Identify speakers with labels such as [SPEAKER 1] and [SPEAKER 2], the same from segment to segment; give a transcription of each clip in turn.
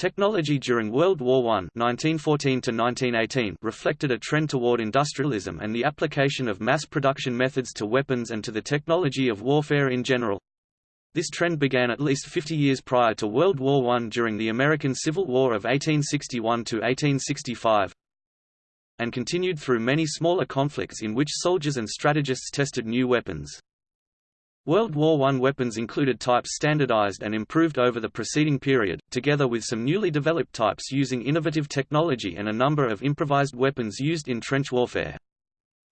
[SPEAKER 1] Technology during World War I 1914 reflected a trend toward industrialism and the application of mass production methods to weapons and to the technology of warfare in general. This trend began at least 50 years prior to World War I during the American Civil War of 1861–1865 and continued through many smaller conflicts in which soldiers and strategists tested new weapons. World War I weapons included types standardized and improved over the preceding period, together with some newly developed types using innovative technology and a number of improvised weapons used in trench warfare.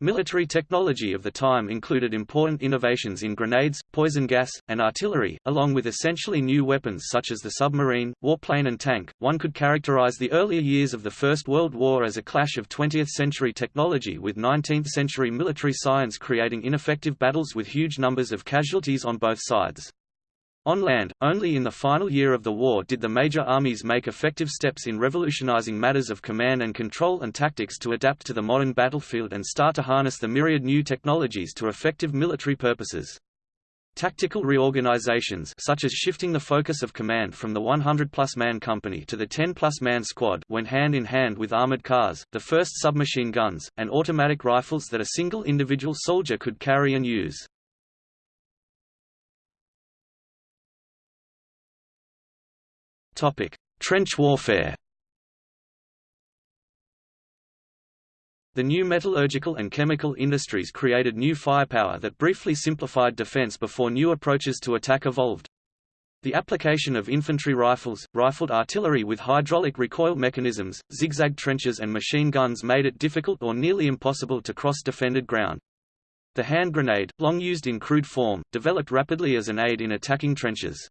[SPEAKER 1] Military technology of the time included important innovations in grenades, poison gas, and artillery, along with essentially new weapons such as the submarine, warplane and tank. One could characterize the earlier years of the First World War as a clash of 20th-century technology with 19th-century military science creating ineffective battles with huge numbers of casualties on both sides. On land, only in the final year of the war did the major armies make effective steps in revolutionizing matters of command and control and tactics to adapt to the modern battlefield and start to harness the myriad new technologies to effective military purposes. Tactical reorganizations such as shifting the focus of command from the 100-plus man company to the 10-plus man squad went hand in hand with armored cars, the first submachine guns, and automatic rifles that a single individual soldier could carry and use. Topic: Trench warfare. The new metallurgical and chemical industries created new firepower that briefly simplified defense before new approaches to attack evolved. The application of infantry rifles, rifled artillery with hydraulic recoil mechanisms, zigzag trenches and machine guns made it difficult or nearly impossible to cross defended ground. The hand grenade, long used in crude form, developed rapidly as an aid in attacking trenches.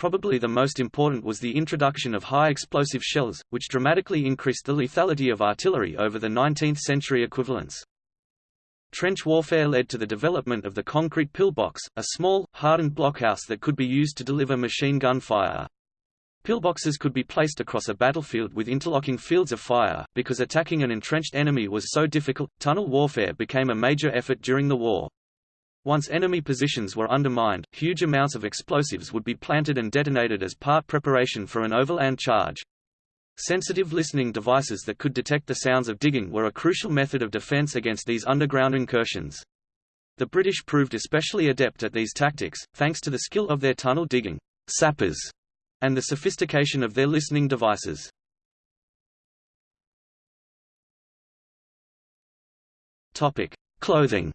[SPEAKER 1] Probably the most important was the introduction of high explosive shells, which dramatically increased the lethality of artillery over the 19th-century equivalents. Trench warfare led to the development of the concrete pillbox, a small, hardened blockhouse that could be used to deliver machine gun fire. Pillboxes could be placed across a battlefield with interlocking fields of fire. Because attacking an entrenched enemy was so difficult, tunnel warfare became a major effort during the war. Once enemy positions were undermined, huge amounts of explosives would be planted and detonated as part preparation for an overland charge. Sensitive listening devices that could detect the sounds of digging were a crucial method of defense against these underground incursions. The British proved especially adept at these tactics, thanks to the skill of their tunnel digging sappers and the sophistication of their listening devices. Topic: Clothing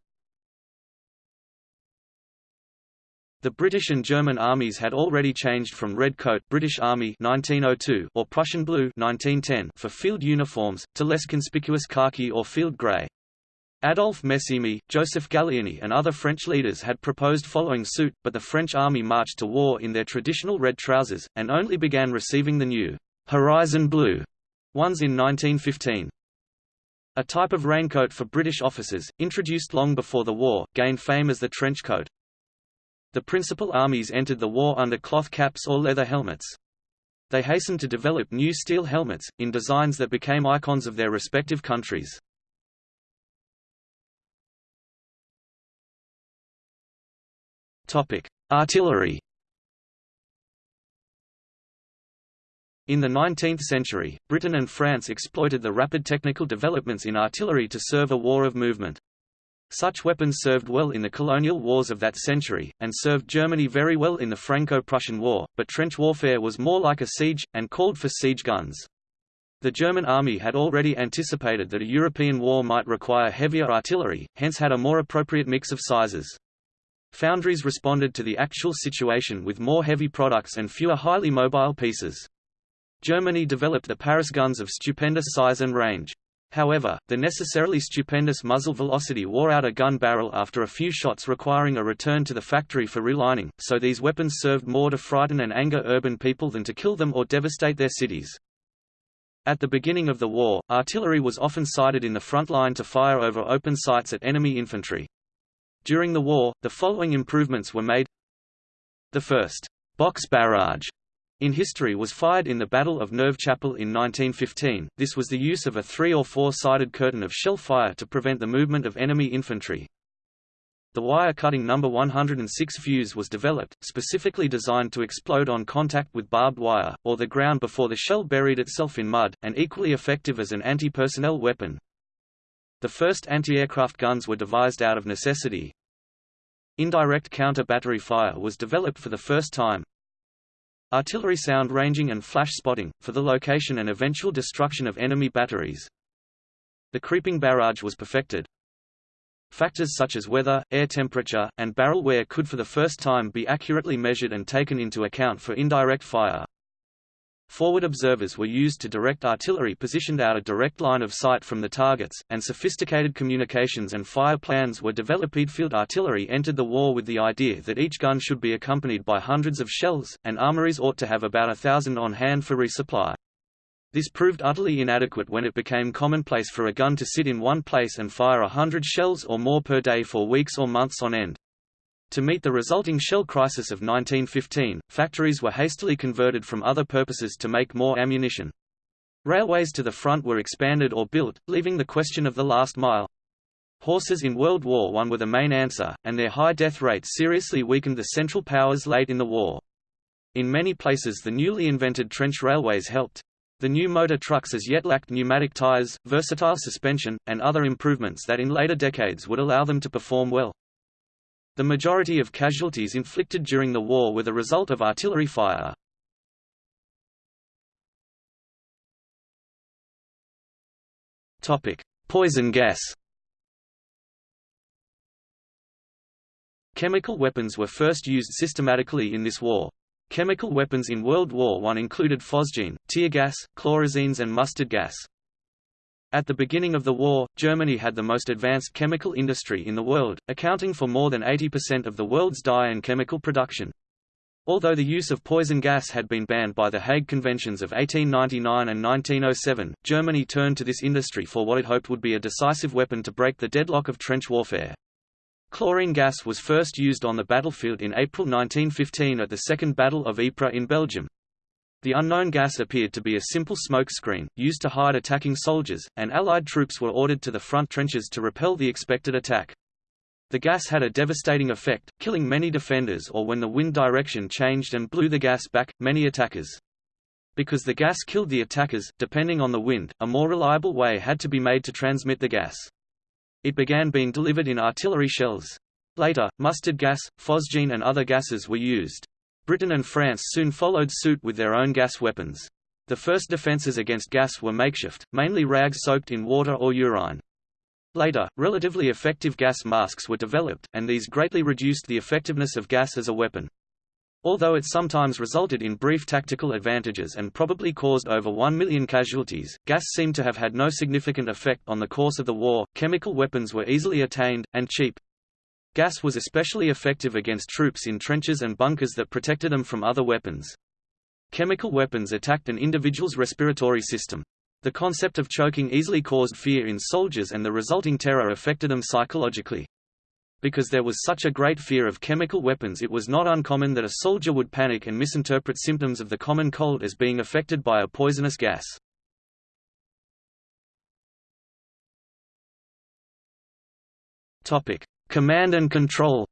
[SPEAKER 1] The British and German armies had already changed from red coat British Army 1902 or Prussian blue 1910 for field uniforms, to less conspicuous khaki or field grey. Adolphe Messimy, Joseph Gallieni and other French leaders had proposed following suit, but the French army marched to war in their traditional red trousers, and only began receiving the new «horizon blue» ones in 1915. A type of raincoat for British officers, introduced long before the war, gained fame as the trench coat. The principal armies entered the war under cloth caps or leather helmets. They hastened to develop new steel helmets, in designs that became icons of their respective countries. Artillery In the 19th century, Britain and France exploited the rapid technical developments in artillery to serve a war of movement. Such weapons served well in the colonial wars of that century, and served Germany very well in the Franco-Prussian War, but trench warfare was more like a siege, and called for siege guns. The German army had already anticipated that a European war might require heavier artillery, hence had a more appropriate mix of sizes. Foundries responded to the actual situation with more heavy products and fewer highly mobile pieces. Germany developed the Paris guns of stupendous size and range. However, the necessarily stupendous muzzle velocity wore out a gun barrel after a few shots requiring a return to the factory for relining, so these weapons served more to frighten and anger urban people than to kill them or devastate their cities. At the beginning of the war, artillery was often sighted in the front line to fire over open sights at enemy infantry. During the war, the following improvements were made The first box barrage in history was fired in the Battle of Neuve Chapelle in 1915. This was the use of a three- or four-sided curtain of shell fire to prevent the movement of enemy infantry. The wire-cutting No. 106 fuse was developed, specifically designed to explode on contact with barbed wire, or the ground before the shell buried itself in mud, and equally effective as an anti-personnel weapon. The first anti-aircraft guns were devised out of necessity. Indirect counter-battery fire was developed for the first time. Artillery sound ranging and flash spotting, for the location and eventual destruction of enemy batteries. The creeping barrage was perfected. Factors such as weather, air temperature, and barrel wear could for the first time be accurately measured and taken into account for indirect fire. Forward observers were used to direct artillery positioned out a direct line of sight from the targets, and sophisticated communications and fire plans were developed. Field artillery entered the war with the idea that each gun should be accompanied by hundreds of shells, and armories ought to have about a thousand on hand for resupply. This proved utterly inadequate when it became commonplace for a gun to sit in one place and fire a hundred shells or more per day for weeks or months on end. To meet the resulting shell crisis of 1915, factories were hastily converted from other purposes to make more ammunition. Railways to the front were expanded or built, leaving the question of the last mile. Horses in World War I were the main answer, and their high death rate seriously weakened the Central Powers late in the war. In many places the newly invented trench railways helped. The new motor trucks as yet lacked pneumatic tires, versatile suspension, and other improvements that in later decades would allow them to perform well. The majority of casualties inflicted during the war were the result of artillery fire. Poison gas Chemical weapons were first used systematically in this war. Chemical weapons in World War I included phosgene, tear gas, chlorazines and mustard gas. At the beginning of the war, Germany had the most advanced chemical industry in the world, accounting for more than 80% of the world's dye and chemical production. Although the use of poison gas had been banned by the Hague Conventions of 1899 and 1907, Germany turned to this industry for what it hoped would be a decisive weapon to break the deadlock of trench warfare. Chlorine gas was first used on the battlefield in April 1915 at the Second Battle of Ypres in Belgium. The unknown gas appeared to be a simple smoke screen, used to hide attacking soldiers, and Allied troops were ordered to the front trenches to repel the expected attack. The gas had a devastating effect, killing many defenders or when the wind direction changed and blew the gas back, many attackers. Because the gas killed the attackers, depending on the wind, a more reliable way had to be made to transmit the gas. It began being delivered in artillery shells. Later, mustard gas, phosgene and other gases were used. Britain and France soon followed suit with their own gas weapons. The first defences against gas were makeshift, mainly rags soaked in water or urine. Later, relatively effective gas masks were developed, and these greatly reduced the effectiveness of gas as a weapon. Although it sometimes resulted in brief tactical advantages and probably caused over 1 million casualties, gas seemed to have had no significant effect on the course of the war. Chemical weapons were easily attained, and cheap. Gas was especially effective against troops in trenches and bunkers that protected them from other weapons. Chemical weapons attacked an individual's respiratory system. The concept of choking easily caused fear in soldiers and the resulting terror affected them psychologically. Because there was such a great fear of chemical weapons it was not uncommon that a soldier would panic and misinterpret symptoms of the common cold as being affected by a poisonous gas. Command and control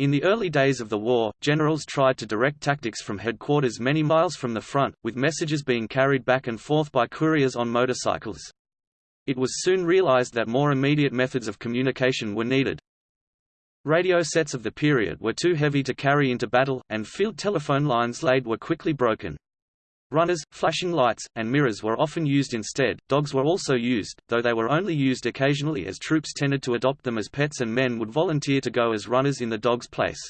[SPEAKER 1] In the early days of the war, generals tried to direct tactics from headquarters many miles from the front, with messages being carried back and forth by couriers on motorcycles. It was soon realized that more immediate methods of communication were needed. Radio sets of the period were too heavy to carry into battle, and field telephone lines laid were quickly broken. Runners, flashing lights, and mirrors were often used instead. Dogs were also used, though they were only used occasionally as troops tended to adopt them as pets and men would volunteer to go as runners in the dog's place.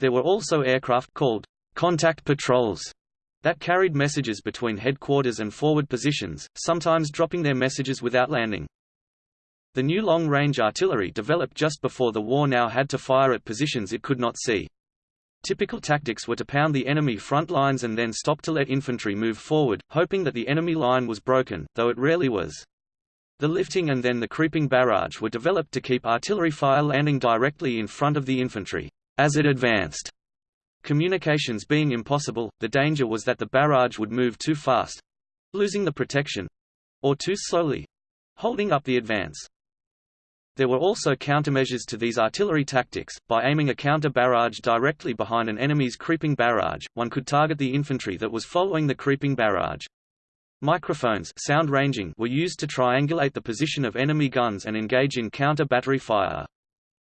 [SPEAKER 1] There were also aircraft called contact patrols that carried messages between headquarters and forward positions, sometimes dropping their messages without landing. The new long-range artillery developed just before the war now had to fire at positions it could not see. Typical tactics were to pound the enemy front lines and then stop to let infantry move forward, hoping that the enemy line was broken, though it rarely was. The lifting and then the creeping barrage were developed to keep artillery fire landing directly in front of the infantry, as it advanced. Communications being impossible, the danger was that the barrage would move too fast—losing the protection—or too slowly—holding up the advance. There were also countermeasures to these artillery tactics. By aiming a counter barrage directly behind an enemy's creeping barrage, one could target the infantry that was following the creeping barrage. Microphones sound ranging were used to triangulate the position of enemy guns and engage in counter-battery fire.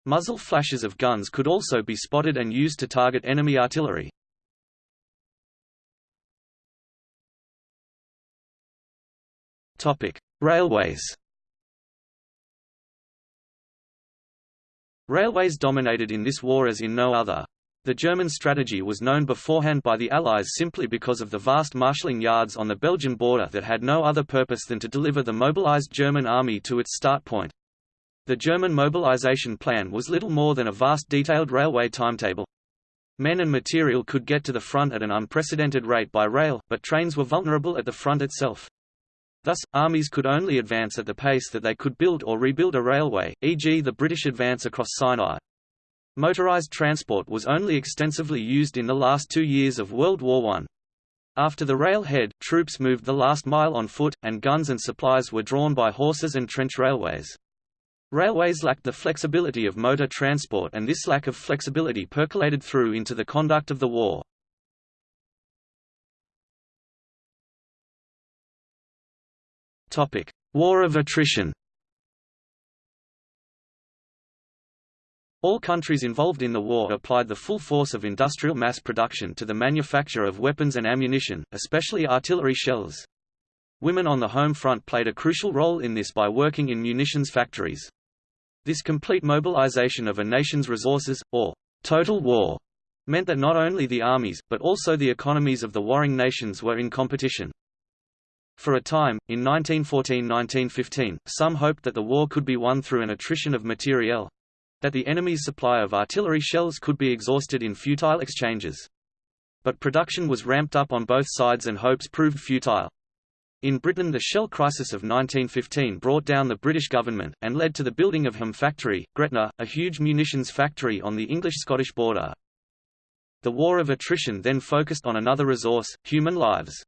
[SPEAKER 1] Muzzle flashes of guns could also be spotted and used to target enemy artillery. Railways Railways dominated in this war as in no other. The German strategy was known beforehand by the Allies simply because of the vast marshalling yards on the Belgian border that had no other purpose than to deliver the mobilized German army to its start point. The German mobilization plan was little more than a vast detailed railway timetable. Men and material could get to the front at an unprecedented rate by rail, but trains were vulnerable at the front itself. Thus, armies could only advance at the pace that they could build or rebuild a railway, e.g. the British advance across Sinai. Motorized transport was only extensively used in the last two years of World War I. After the railhead, troops moved the last mile on foot, and guns and supplies were drawn by horses and trench railways. Railways lacked the flexibility of motor transport and this lack of flexibility percolated through into the conduct of the war. Topic: War of attrition. All countries involved in the war applied the full force of industrial mass production to the manufacture of weapons and ammunition, especially artillery shells. Women on the home front played a crucial role in this by working in munitions factories. This complete mobilization of a nation's resources, or total war, meant that not only the armies, but also the economies of the warring nations were in competition. For a time, in 1914–1915, some hoped that the war could be won through an attrition of materiel, that the enemy's supply of artillery shells could be exhausted in futile exchanges. But production was ramped up on both sides and hopes proved futile. In Britain the shell crisis of 1915 brought down the British government, and led to the building of Ham Factory, Gretna, a huge munitions factory on the English-Scottish border. The war of attrition then focused on another resource, human lives.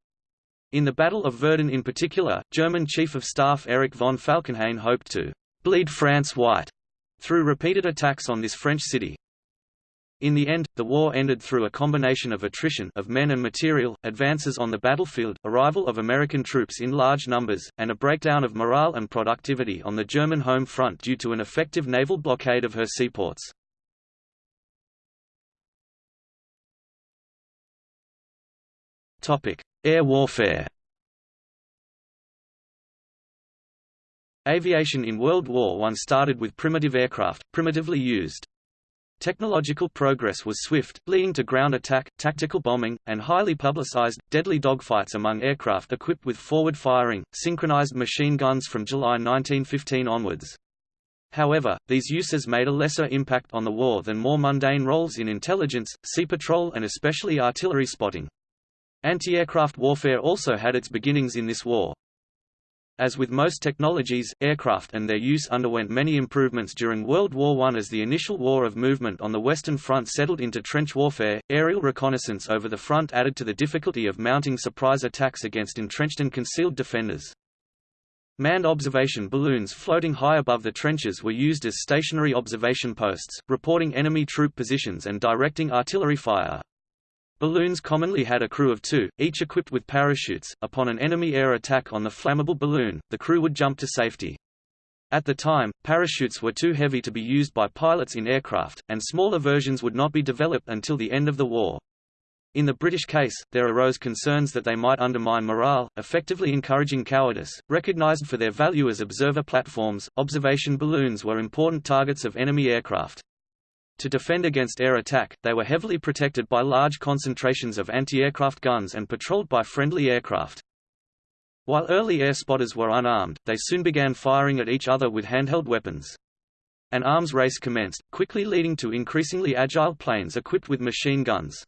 [SPEAKER 1] In the Battle of Verdun in particular, German Chief of Staff Erich von Falkenhayn hoped to «bleed France white» through repeated attacks on this French city. In the end, the war ended through a combination of attrition of men and material, advances on the battlefield, arrival of American troops in large numbers, and a breakdown of morale and productivity on the German home front due to an effective naval blockade of her seaports. Air warfare. Aviation in World War I started with primitive aircraft, primitively used. Technological progress was swift, leading to ground attack, tactical bombing, and highly publicized, deadly dogfights among aircraft equipped with forward-firing, synchronized machine guns from July 1915 onwards. However, these uses made a lesser impact on the war than more mundane roles in intelligence, sea patrol and especially artillery spotting. Anti-aircraft warfare also had its beginnings in this war. As with most technologies, aircraft and their use underwent many improvements during World War I as the initial war of movement on the Western Front settled into trench warfare. Aerial reconnaissance over the front added to the difficulty of mounting surprise attacks against entrenched and concealed defenders. Manned observation balloons floating high above the trenches were used as stationary observation posts, reporting enemy troop positions and directing artillery fire. Balloons commonly had a crew of two, each equipped with parachutes. Upon an enemy air attack on the flammable balloon, the crew would jump to safety. At the time, parachutes were too heavy to be used by pilots in aircraft, and smaller versions would not be developed until the end of the war. In the British case, there arose concerns that they might undermine morale, effectively encouraging cowardice. Recognized for their value as observer platforms, observation balloons were important targets of enemy aircraft. To defend against air attack, they were heavily protected by large concentrations of anti-aircraft guns and patrolled by friendly aircraft. While early air spotters were unarmed, they soon began firing at each other with handheld weapons. An arms race commenced, quickly leading to increasingly agile planes equipped with machine guns.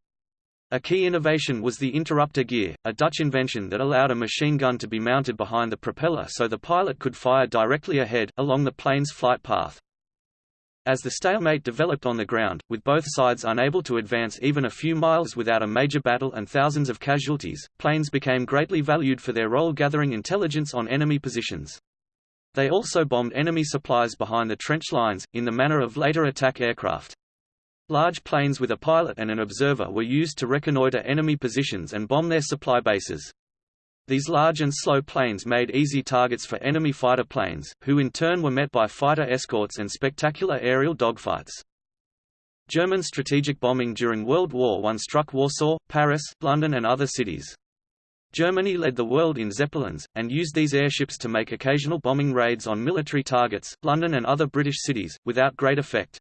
[SPEAKER 1] A key innovation was the interrupter gear, a Dutch invention that allowed a machine gun to be mounted behind the propeller so the pilot could fire directly ahead, along the plane's flight path. As the stalemate developed on the ground, with both sides unable to advance even a few miles without a major battle and thousands of casualties, planes became greatly valued for their role gathering intelligence on enemy positions. They also bombed enemy supplies behind the trench lines, in the manner of later attack aircraft. Large planes with a pilot and an observer were used to reconnoiter enemy positions and bomb their supply bases. These large and slow planes made easy targets for enemy fighter planes, who in turn were met by fighter escorts and spectacular aerial dogfights. German strategic bombing during World War I struck Warsaw, Paris, London and other cities. Germany led the world in Zeppelins, and used these airships to make occasional bombing raids on military targets, London and other British cities, without great effect.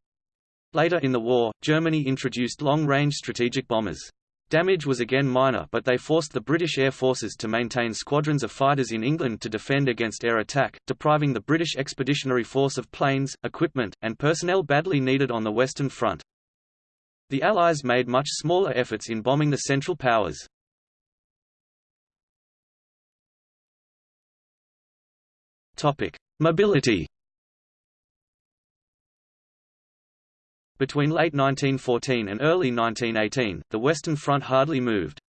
[SPEAKER 1] Later in the war, Germany introduced long-range strategic bombers. Damage was again minor but they forced the British Air Forces to maintain squadrons of fighters in England to defend against air attack, depriving the British Expeditionary Force of planes, equipment, and personnel badly needed on the Western Front. The Allies made much smaller efforts in bombing the Central Powers. Mobility Between late 1914 and early 1918, the Western Front hardly moved.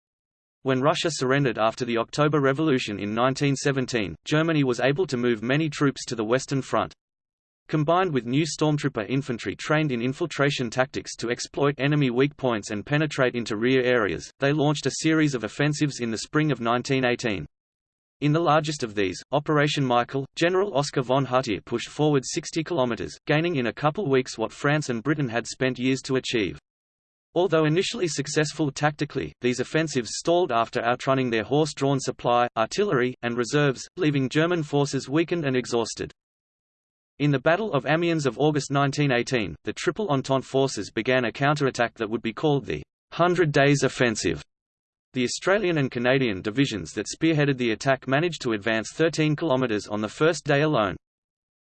[SPEAKER 1] When Russia surrendered after the October Revolution in 1917, Germany was able to move many troops to the Western Front. Combined with new stormtrooper infantry trained in infiltration tactics to exploit enemy weak points and penetrate into rear areas, they launched a series of offensives in the spring of 1918. In the largest of these, Operation Michael, General Oskar von Hutier pushed forward 60 kilometers, gaining in a couple weeks what France and Britain had spent years to achieve. Although initially successful tactically, these offensives stalled after outrunning their horse-drawn supply, artillery, and reserves, leaving German forces weakened and exhausted. In the Battle of Amiens of August 1918, the Triple Entente forces began a counterattack that would be called the Hundred Days Offensive. The Australian and Canadian divisions that spearheaded the attack managed to advance 13 kilometres on the first day alone.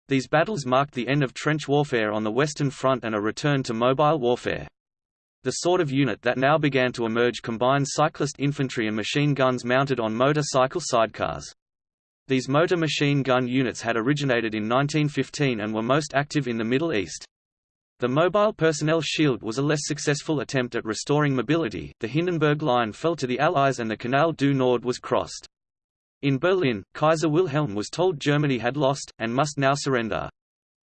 [SPEAKER 1] These battles marked the end of trench warfare on the Western Front and a return to mobile warfare. The sort of unit that now began to emerge combined cyclist infantry and machine guns mounted on motorcycle sidecars. These motor machine gun units had originated in 1915 and were most active in the Middle East. The Mobile Personnel Shield was a less successful attempt at restoring mobility, the Hindenburg Line fell to the Allies and the Canal du Nord was crossed. In Berlin, Kaiser Wilhelm was told Germany had lost, and must now surrender.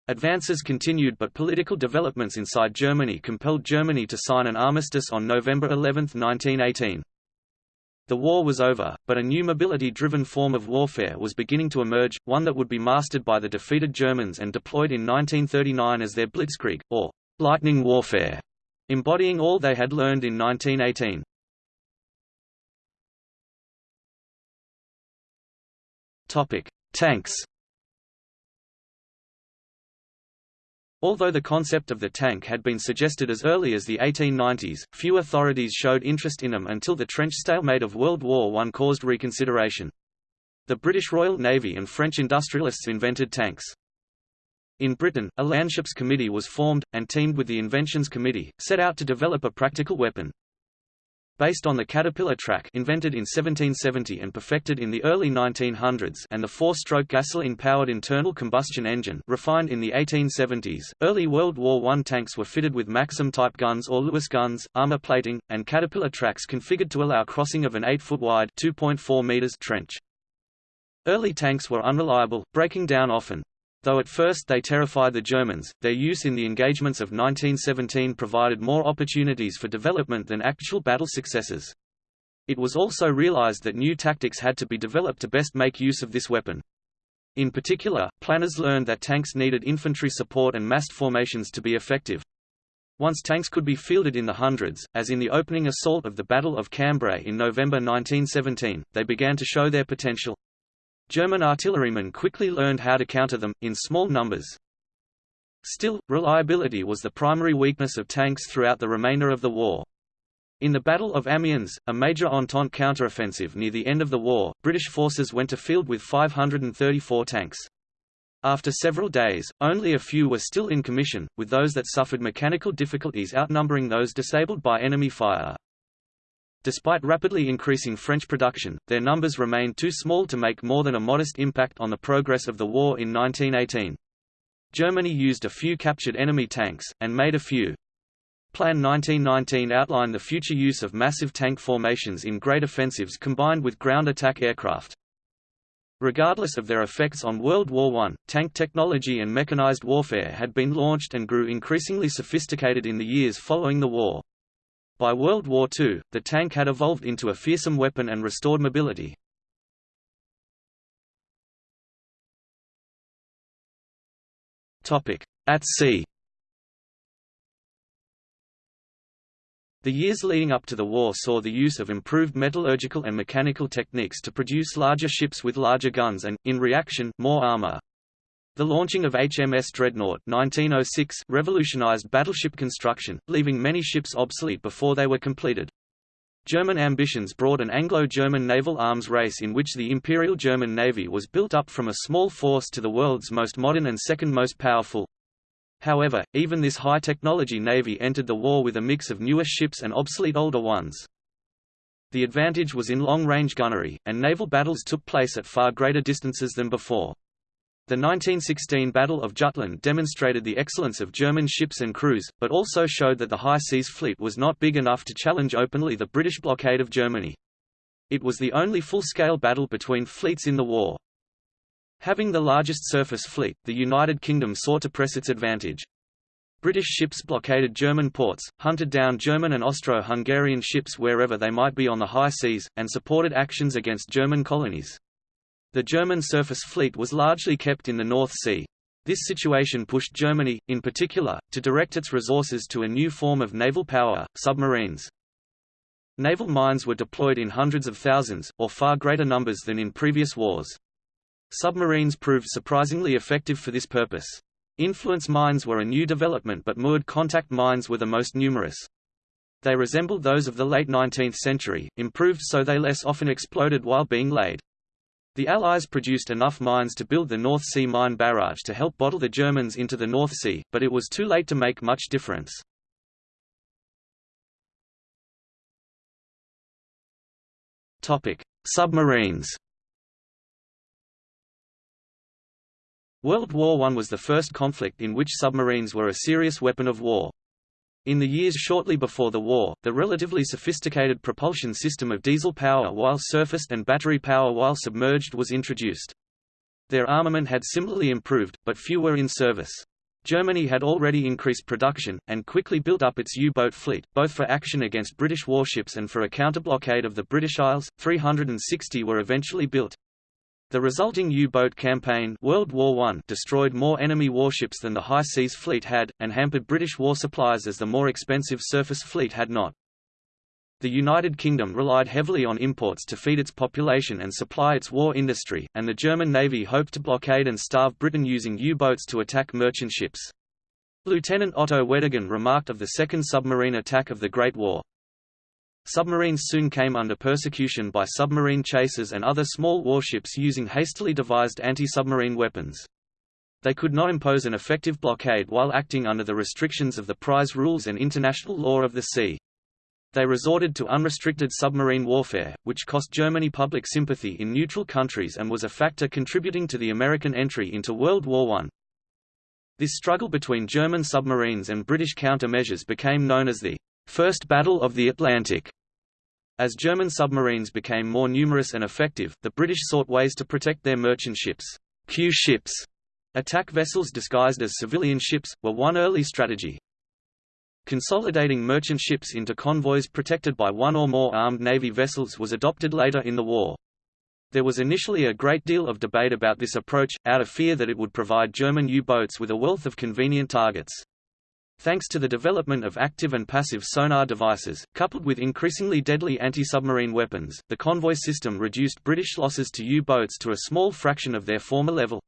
[SPEAKER 1] Advances continued but political developments inside Germany compelled Germany to sign an armistice on November 11, 1918. The war was over, but a new mobility-driven form of warfare was beginning to emerge, one that would be mastered by the defeated Germans and deployed in 1939 as their Blitzkrieg, or lightning warfare, embodying all they had learned in 1918. Topic: Tanks Although the concept of the tank had been suggested as early as the 1890s, few authorities showed interest in them until the trench stalemate of World War I caused reconsideration. The British Royal Navy and French industrialists invented tanks. In Britain, a Landships Committee was formed, and teamed with the Inventions Committee, set out to develop a practical weapon. Based on the Caterpillar track invented in 1770 and perfected in the early 1900s and the four-stroke gasoline-powered internal combustion engine refined in the 1870s, early World War I tanks were fitted with Maxim-type guns or Lewis guns, armor plating, and Caterpillar tracks configured to allow crossing of an 8-foot-wide trench. Early tanks were unreliable, breaking down often. Though at first they terrified the Germans, their use in the engagements of 1917 provided more opportunities for development than actual battle successes. It was also realized that new tactics had to be developed to best make use of this weapon. In particular, planners learned that tanks needed infantry support and massed formations to be effective. Once tanks could be fielded in the hundreds, as in the opening assault of the Battle of Cambrai in November 1917, they began to show their potential. German artillerymen quickly learned how to counter them, in small numbers. Still, reliability was the primary weakness of tanks throughout the remainder of the war. In the Battle of Amiens, a major Entente counteroffensive near the end of the war, British forces went to field with 534 tanks. After several days, only a few were still in commission, with those that suffered mechanical difficulties outnumbering those disabled by enemy fire. Despite rapidly increasing French production, their numbers remained too small to make more than a modest impact on the progress of the war in 1918. Germany used a few captured enemy tanks, and made a few. Plan 1919 outlined the future use of massive tank formations in great offensives combined with ground attack aircraft. Regardless of their effects on World War I, tank technology and mechanized warfare had been launched and grew increasingly sophisticated in the years following the war. By World War II, the tank had evolved into a fearsome weapon and restored mobility. At sea The years leading up to the war saw the use of improved metallurgical and mechanical techniques to produce larger ships with larger guns and, in reaction, more armor. The launching of HMS Dreadnought 1906 revolutionized battleship construction, leaving many ships obsolete before they were completed. German ambitions brought an Anglo-German naval arms race in which the Imperial German Navy was built up from a small force to the world's most modern and second most powerful. However, even this high-technology navy entered the war with a mix of newer ships and obsolete older ones. The advantage was in long-range gunnery, and naval battles took place at far greater distances than before. The 1916 Battle of Jutland demonstrated the excellence of German ships and crews, but also showed that the High Seas Fleet was not big enough to challenge openly the British blockade of Germany. It was the only full-scale battle between fleets in the war. Having the largest surface fleet, the United Kingdom sought to press its advantage. British ships blockaded German ports, hunted down German and Austro-Hungarian ships wherever they might be on the high seas, and supported actions against German colonies. The German surface fleet was largely kept in the North Sea. This situation pushed Germany, in particular, to direct its resources to a new form of naval power, submarines. Naval mines were deployed in hundreds of thousands, or far greater numbers than in previous wars. Submarines proved surprisingly effective for this purpose. Influence mines were a new development but moored contact mines were the most numerous. They resembled those of the late 19th century, improved so they less often exploded while being laid. The Allies produced enough mines to build the North Sea mine barrage to help bottle the Germans into the North Sea, but it was too late to make much difference. Submarines World War I was the first conflict in which submarines were a serious weapon of war. In the years shortly before the war, the relatively sophisticated propulsion system of diesel power while surfaced and battery power while submerged was introduced. Their armament had similarly improved, but few were in service. Germany had already increased production, and quickly built up its U-boat fleet, both for action against British warships and for a counter-blockade of the British Isles. 360 were eventually built. The resulting U-boat campaign World War I destroyed more enemy warships than the High Seas Fleet had, and hampered British war supplies as the more expensive surface fleet had not. The United Kingdom relied heavily on imports to feed its population and supply its war industry, and the German Navy hoped to blockade and starve Britain using U-boats to attack merchant ships. Lieutenant Otto Weddigen remarked of the second submarine attack of the Great War, Submarines soon came under persecution by submarine chasers and other small warships using hastily devised anti-submarine weapons. They could not impose an effective blockade while acting under the restrictions of the prize rules and international law of the sea. They resorted to unrestricted submarine warfare, which cost Germany public sympathy in neutral countries and was a factor contributing to the American entry into World War I. This struggle between German submarines and British countermeasures became known as the First Battle of the Atlantic. As German submarines became more numerous and effective, the British sought ways to protect their merchant ships. Q ships, attack vessels disguised as civilian ships, were one early strategy. Consolidating merchant ships into convoys protected by one or more armed navy vessels was adopted later in the war. There was initially a great deal of debate about this approach, out of fear that it would provide German U-boats with a wealth of convenient targets. Thanks to the development of active and passive sonar devices, coupled with increasingly deadly anti-submarine weapons, the convoy system reduced British losses to U-boats to a small fraction of their former level.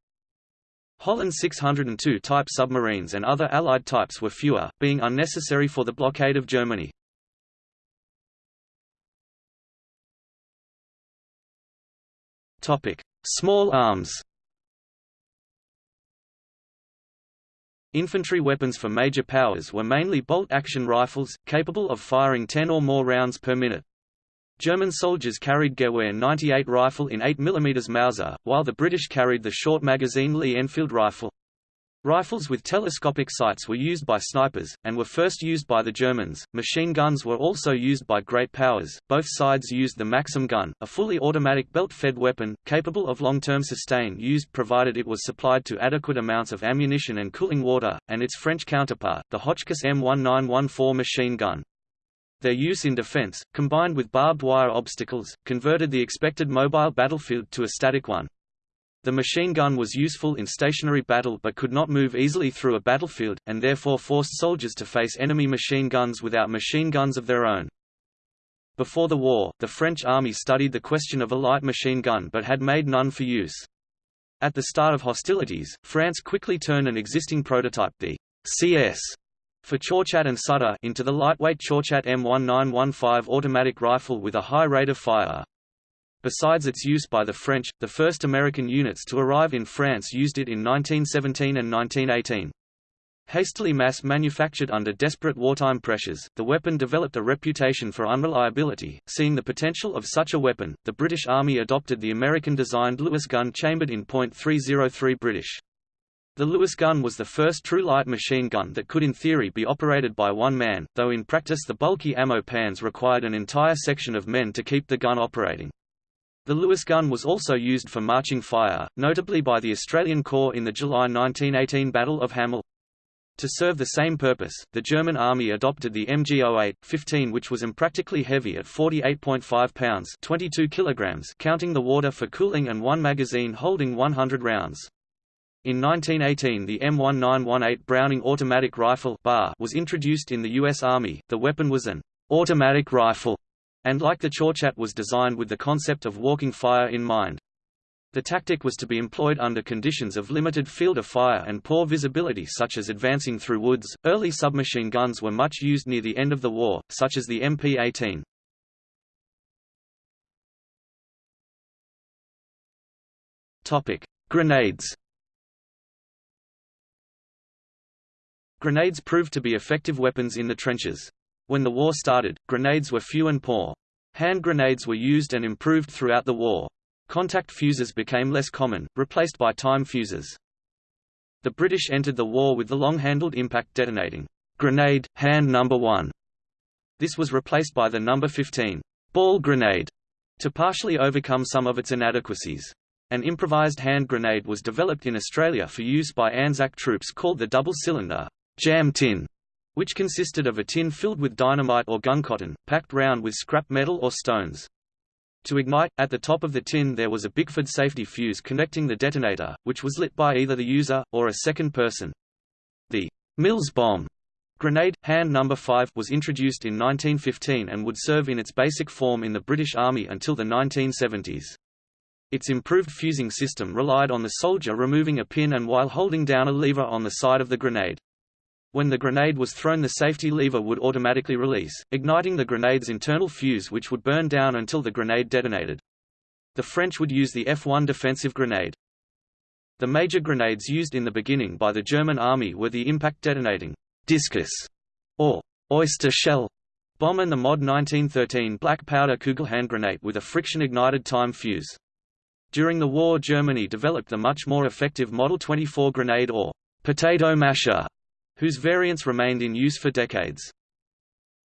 [SPEAKER 1] Holland 602 type submarines and other Allied types were fewer, being unnecessary for the blockade of Germany. Small arms Infantry weapons for major powers were mainly bolt-action rifles, capable of firing 10 or more rounds per minute. German soldiers carried Gewehr 98 rifle in 8 mm Mauser, while the British carried the short-magazine Lee Enfield rifle. Rifles with telescopic sights were used by snipers, and were first used by the Germans. Machine guns were also used by great powers. Both sides used the Maxim gun, a fully automatic belt-fed weapon, capable of long-term sustain used provided it was supplied to adequate amounts of ammunition and cooling water, and its French counterpart, the Hotchkiss M1914 machine gun. Their use in defense, combined with barbed wire obstacles, converted the expected mobile battlefield to a static one. The machine gun was useful in stationary battle but could not move easily through a battlefield, and therefore forced soldiers to face enemy machine guns without machine guns of their own. Before the war, the French army studied the question of a light machine gun but had made none for use. At the start of hostilities, France quickly turned an existing prototype the CS for Chauchat and Sutter into the lightweight Chauchat M1915 automatic rifle with a high rate of fire. Besides its use by the French, the first American units to arrive in France used it in 1917 and 1918. Hastily mass-manufactured under desperate wartime pressures, the weapon developed a reputation for unreliability. Seeing the potential of such a weapon, the British Army adopted the American-designed Lewis gun chambered in .303 British. The Lewis gun was the first true light machine gun that could in theory be operated by one man, though in practice the bulky ammo pans required an entire section of men to keep the gun operating. The Lewis gun was also used for marching fire, notably by the Australian Corps in the July 1918 Battle of Hamel. To serve the same purpose, the German army adopted the MG08-15 which was impractically heavy at 48.5 pounds 22 kilograms counting the water for cooling and one magazine holding 100 rounds. In 1918 the M1918 Browning automatic rifle was introduced in the U.S. Army, the weapon was an automatic rifle and like the Chauchat was designed with the concept of walking fire in mind. The tactic was to be employed under conditions of limited field of fire and poor visibility such as advancing through woods. Early submachine guns were much used near the end of the war, such as the MP-18. Topic: Grenades. Grenades proved to be effective weapons in the trenches. When the war started, grenades were few and poor. Hand grenades were used and improved throughout the war. Contact fuses became less common, replaced by time fuses. The British entered the war with the long-handled impact detonating grenade, hand number 1. This was replaced by the number 15 ball grenade to partially overcome some of its inadequacies. An improvised hand grenade was developed in Australia for use by Anzac troops called the double-cylinder jam tin which consisted of a tin filled with dynamite or gun cotton, packed round with scrap metal or stones. To ignite, at the top of the tin there was a Bickford safety fuse connecting the detonator, which was lit by either the user, or a second person. The Mills bomb grenade, hand number 5, was introduced in 1915 and would serve in its basic form in the British Army until the 1970s. Its improved fusing system relied on the soldier removing a pin and while holding down a lever on the side of the grenade. When the grenade was thrown the safety lever would automatically release, igniting the grenade's internal fuse which would burn down until the grenade detonated. The French would use the F-1 defensive grenade. The major grenades used in the beginning by the German army were the impact detonating discus or oyster shell bomb and the Mod 1913 black powder Kugel hand grenade with a friction-ignited time fuse. During the war Germany developed the much more effective Model 24 grenade or potato masher whose variants remained in use for decades.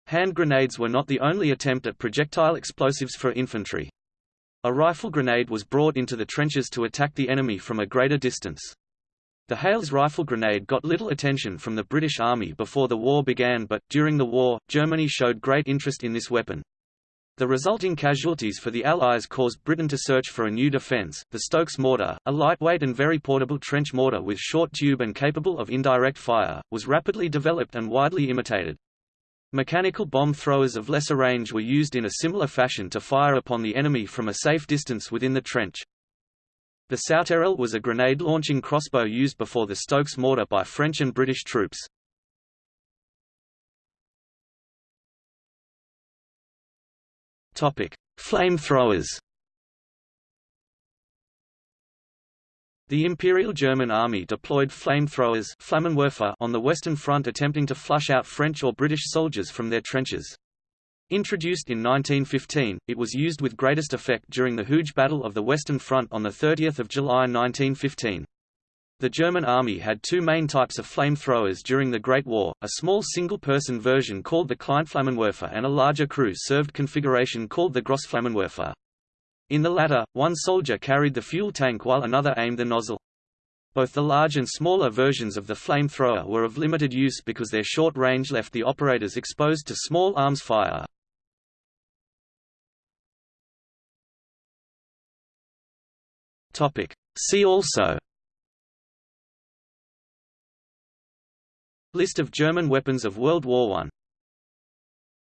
[SPEAKER 1] Hand grenades were not the only attempt at projectile explosives for infantry. A rifle grenade was brought into the trenches to attack the enemy from a greater distance. The Hales rifle grenade got little attention from the British Army before the war began but, during the war, Germany showed great interest in this weapon. The resulting casualties for the Allies caused Britain to search for a new defence. The Stokes mortar, a lightweight and very portable trench mortar with short tube and capable of indirect fire, was rapidly developed and widely imitated. Mechanical bomb throwers of lesser range were used in a similar fashion to fire upon the enemy from a safe distance within the trench. The Sauterelle was a grenade-launching crossbow used before the Stokes mortar by French and British troops. Topic: Flamethrowers. The Imperial German Army deployed flamethrowers on the Western Front attempting to flush out French or British soldiers from their trenches. Introduced in 1915, it was used with greatest effect during the Hooge Battle of the Western Front on 30 July 1915. The German army had two main types of flamethrowers during the Great War, a small single-person version called the Kleinflammenwerfer and a larger crew-served configuration called the Grossflammenwerfer. In the latter, one soldier carried the fuel tank while another aimed the nozzle. Both the large and smaller versions of the flamethrower were of limited use because their short range left the operators exposed to small arms fire. See also List of German weapons of World War I